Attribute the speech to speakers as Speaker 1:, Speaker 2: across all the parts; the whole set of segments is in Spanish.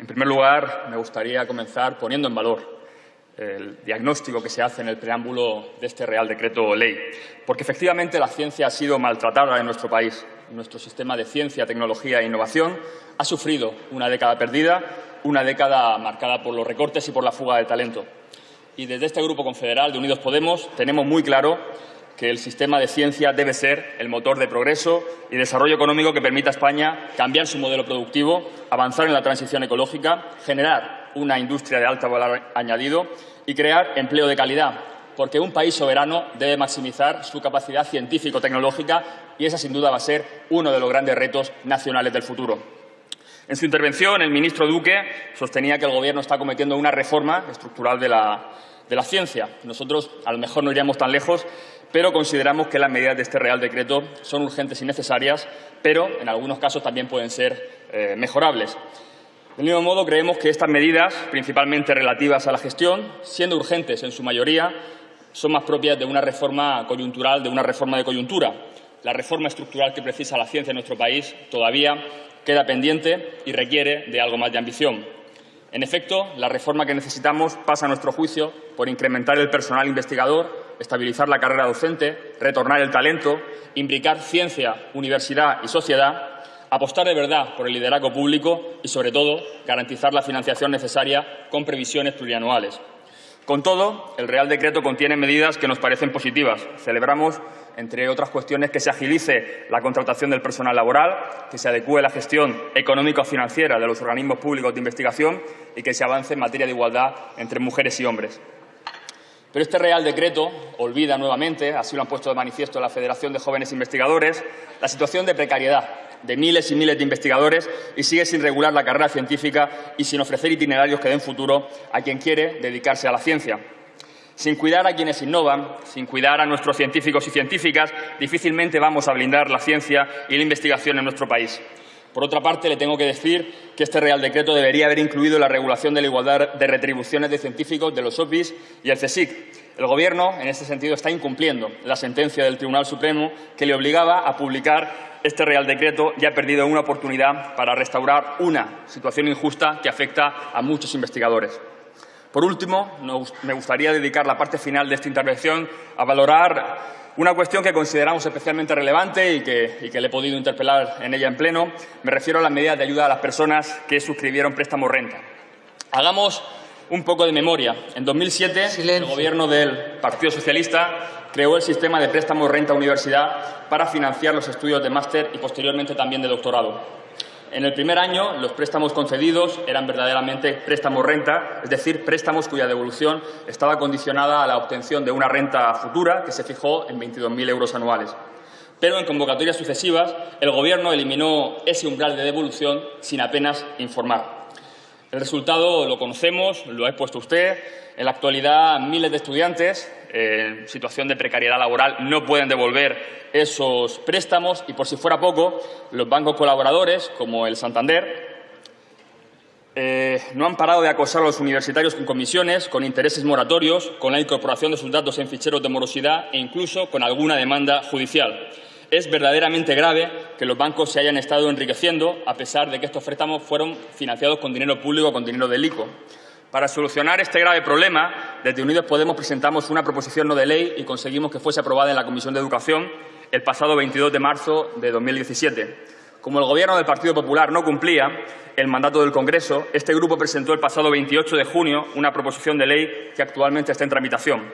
Speaker 1: En primer lugar, me gustaría comenzar poniendo en valor el diagnóstico que se hace en el preámbulo de este Real Decreto Ley, porque efectivamente la ciencia ha sido maltratada en nuestro país. Nuestro sistema de ciencia, tecnología e innovación ha sufrido una década perdida, una década marcada por los recortes y por la fuga de talento. Y desde este Grupo Confederal de Unidos Podemos tenemos muy claro que el sistema de ciencia debe ser el motor de progreso y desarrollo económico que permita a España cambiar su modelo productivo, avanzar en la transición ecológica, generar una industria de alto valor añadido y crear empleo de calidad, porque un país soberano debe maximizar su capacidad científico-tecnológica y esa, sin duda, va a ser uno de los grandes retos nacionales del futuro. En su intervención, el ministro Duque sostenía que el Gobierno está cometiendo una reforma estructural de la, ciencia. Nosotros, a lo mejor, no iríamos tan lejos pero consideramos que las medidas de este Real Decreto son urgentes y necesarias, pero en algunos casos también pueden ser eh, mejorables. Del mismo modo, creemos que estas medidas, principalmente relativas a la gestión, siendo urgentes en su mayoría, son más propias de una reforma coyuntural, de una reforma de coyuntura. La reforma estructural que precisa la ciencia en nuestro país todavía queda pendiente y requiere de algo más de ambición. En efecto, la reforma que necesitamos pasa, a nuestro juicio, por incrementar el personal investigador, estabilizar la carrera docente, retornar el talento, imbricar ciencia, universidad y sociedad, apostar de verdad por el liderazgo público y, sobre todo, garantizar la financiación necesaria con previsiones plurianuales. Con todo, el Real Decreto contiene medidas que nos parecen positivas. Celebramos, entre otras cuestiones, que se agilice la contratación del personal laboral, que se adecúe la gestión económico-financiera de los organismos públicos de investigación y que se avance en materia de igualdad entre mujeres y hombres. Pero este Real Decreto olvida nuevamente, así lo han puesto de manifiesto la Federación de Jóvenes Investigadores, la situación de precariedad de miles y miles de investigadores y sigue sin regular la carrera científica y sin ofrecer itinerarios que den futuro a quien quiere dedicarse a la ciencia. Sin cuidar a quienes innovan, sin cuidar a nuestros científicos y científicas, difícilmente vamos a blindar la ciencia y la investigación en nuestro país. Por otra parte, le tengo que decir que este Real Decreto debería haber incluido la regulación de la igualdad de retribuciones de científicos de los OPIs y el CSIC. El Gobierno, en este sentido, está incumpliendo la sentencia del Tribunal Supremo que le obligaba a publicar este Real Decreto y ha perdido una oportunidad para restaurar una situación injusta que afecta a muchos investigadores. Por último, me gustaría dedicar la parte final de esta intervención a valorar una cuestión que consideramos especialmente relevante y que, le he podido interpelar en ella en pleno, me refiero a las medidas de ayuda a las personas que suscribieron préstamo renta. Hagamos un poco de memoria. En 2007, el Gobierno del Partido Socialista creó el sistema de préstamo renta universidad para financiar los estudios de máster y posteriormente también de doctorado. En el primer año, los préstamos concedidos eran verdaderamente préstamos renta, es decir, préstamos cuya devolución estaba condicionada a la obtención de una renta futura que se fijó en 22.000 euros anuales. Pero en convocatorias sucesivas, el Gobierno eliminó ese umbral de devolución sin apenas informar. El resultado lo conocemos, lo ha expuesto usted. En la actualidad, miles de estudiantes en situación de precariedad laboral no pueden devolver esos préstamos y, por si fuera poco, los bancos colaboradores, como el Santander, eh, no han parado de acosar a los universitarios con comisiones, con intereses moratorios, con la incorporación de sus datos en ficheros de morosidad e incluso con alguna demanda judicial. Es verdaderamente grave que los bancos se hayan estado enriqueciendo a pesar de que estos préstamos fueron financiados con dinero público, con dinero del ICO. Para solucionar este grave problema, desde Unidos Podemos presentamos una proposición no de ley y conseguimos que fuese aprobada en la Comisión de Educación el pasado 22 de marzo de 2017. Como el Gobierno del Partido Popular no cumplía el mandato del Congreso, este grupo presentó el pasado 28 de junio una proposición de ley que actualmente está en tramitación.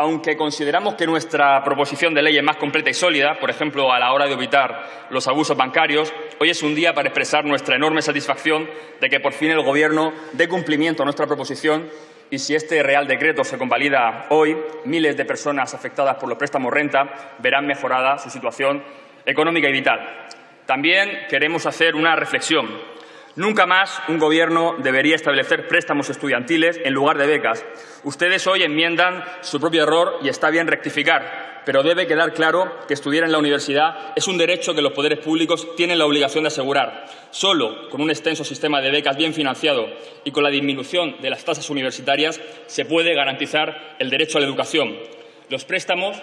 Speaker 1: Aunque consideramos que nuestra proposición de ley es más completa y sólida, por ejemplo, a la hora de evitar los abusos bancarios, hoy es un día para expresar nuestra enorme satisfacción de que por fin el Gobierno dé cumplimiento a nuestra proposición y si este Real Decreto se convalida hoy, miles de personas afectadas por los préstamos renta verán mejorada su situación económica y vital. También queremos hacer una reflexión. Nunca más un Gobierno debería establecer préstamos estudiantiles en lugar de becas. Ustedes hoy enmiendan su propio error y está bien rectificar, pero debe quedar claro que estudiar en la universidad es un derecho que los poderes públicos tienen la obligación de asegurar. Solo con un extenso sistema de becas bien financiado y con la disminución de las tasas universitarias se puede garantizar el derecho a la educación. Los préstamos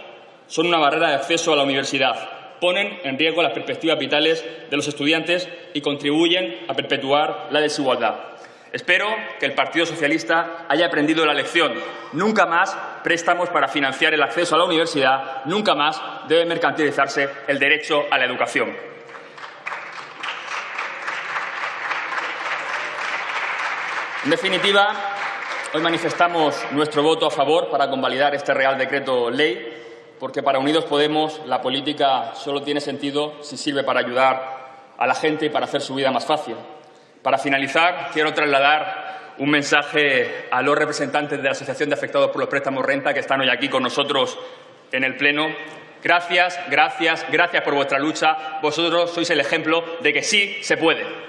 Speaker 1: son una barrera de acceso a la universidad ponen en riesgo las perspectivas vitales de los estudiantes y contribuyen a perpetuar la desigualdad. Espero que el Partido Socialista haya aprendido la lección. Nunca más préstamos para financiar el acceso a la universidad, nunca más debe mercantilizarse el derecho a la educación. En definitiva, hoy manifestamos nuestro voto a favor para convalidar este Real Decreto Ley, porque para Unidos Podemos la política solo tiene sentido si sirve para ayudar a la gente y para hacer su vida más fácil. Para finalizar, quiero trasladar un mensaje a los representantes de la Asociación de Afectados por los Préstamos Renta que están hoy aquí con nosotros en el Pleno. Gracias, gracias, gracias por vuestra lucha. Vosotros sois el ejemplo de que sí se puede.